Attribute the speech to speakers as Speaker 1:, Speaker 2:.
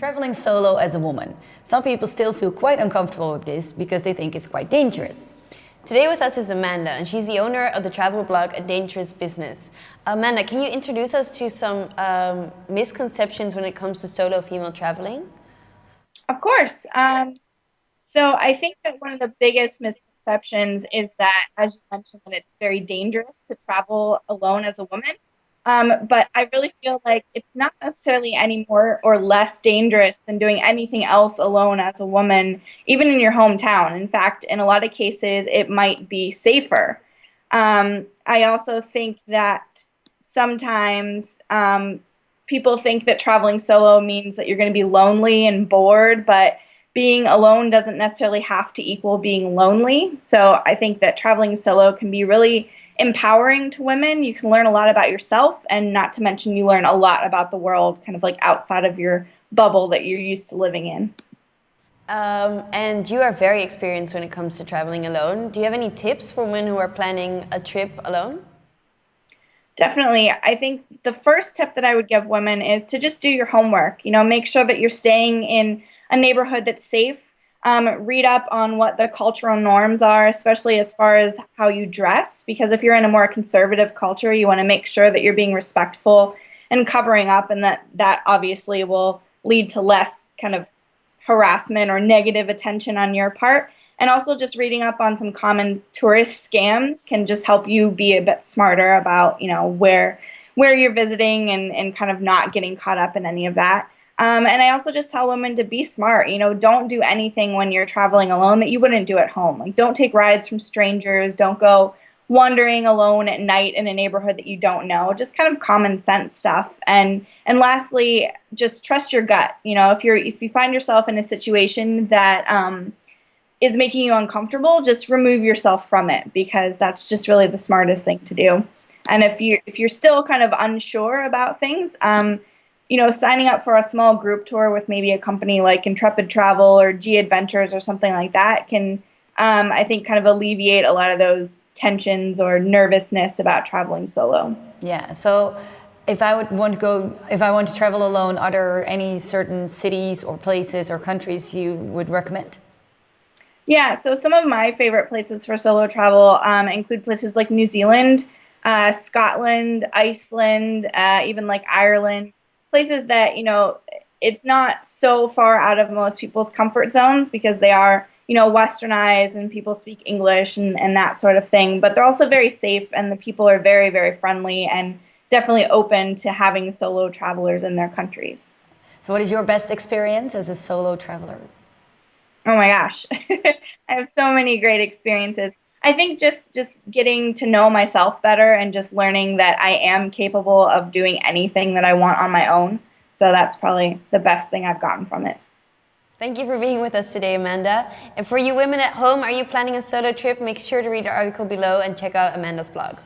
Speaker 1: Traveling solo as a woman. Some people still feel quite uncomfortable with this because they think it's quite dangerous.
Speaker 2: Today with us is Amanda, and she's the owner of the travel blog A Dangerous Business. Amanda, can you introduce us to some um, misconceptions when it comes to solo female traveling?
Speaker 3: Of course. Um, so I think that one of the biggest misconceptions is that, as you mentioned, that it's very dangerous to travel alone as a woman. Um, but I really feel like it's not necessarily any more or less dangerous than doing anything else alone as a woman, even in your hometown. In fact, in a lot of cases, it might be safer. Um, I also think that sometimes um, people think that traveling solo means that you're going to be lonely and bored, but being alone doesn't necessarily have to equal being lonely. So I think that traveling solo can be really empowering to women. You can learn a lot about yourself, and not to mention, you learn a lot about the world kind of like outside of your bubble that you're used to living in.
Speaker 2: Um, and you are very experienced when it comes to traveling alone. Do you have any tips for women who are planning a trip alone?
Speaker 3: Definitely. I think the first tip that I would give women is to just do your homework. You know, make sure that you're staying in a neighborhood that's safe um, read up on what the cultural norms are, especially as far as how you dress, because if you're in a more conservative culture, you want to make sure that you're being respectful and covering up, and that that obviously will lead to less kind of harassment or negative attention on your part. And also just reading up on some common tourist scams can just help you be a bit smarter about, you know, where where you're visiting and, and kind of not getting caught up in any of that. Um, and I also just tell women to be smart. You know, don't do anything when you're traveling alone that you wouldn't do at home. Like, don't take rides from strangers. Don't go wandering alone at night in a neighborhood that you don't know. Just kind of common sense stuff. And and lastly, just trust your gut. You know, if you're if you find yourself in a situation that um, is making you uncomfortable, just remove yourself from it because that's just really the smartest thing to do. And if you if you're still kind of unsure about things, um, you know, signing up for a small group tour with maybe a company like Intrepid Travel or G Adventures or something like that can, um, I think, kind of alleviate a lot of those tensions or nervousness about traveling solo.
Speaker 1: Yeah. So if I would want to go, if I want to travel alone, are there any certain cities or places or countries you would recommend?
Speaker 3: Yeah, so some of my favorite places for solo travel um, include places like New Zealand, uh, Scotland, Iceland, uh, even like Ireland places that you know it's not so far out of most people's comfort zones because they are you know westernized and people speak english and, and that sort of thing. But they're also very safe and the people are very very friendly and definitely open to having solo travelers in their countries.
Speaker 1: So what is your best experience as a solo traveler?
Speaker 3: Oh my gosh. I have so many great experiences I think just just getting to know myself better and just learning that I am capable of doing anything that I want on my own. So that's probably the best thing I've gotten from it.
Speaker 2: Thank you for being with us today, Amanda. And for you women at home, are you planning a solo trip? Make sure to read the article below and check out Amanda's blog.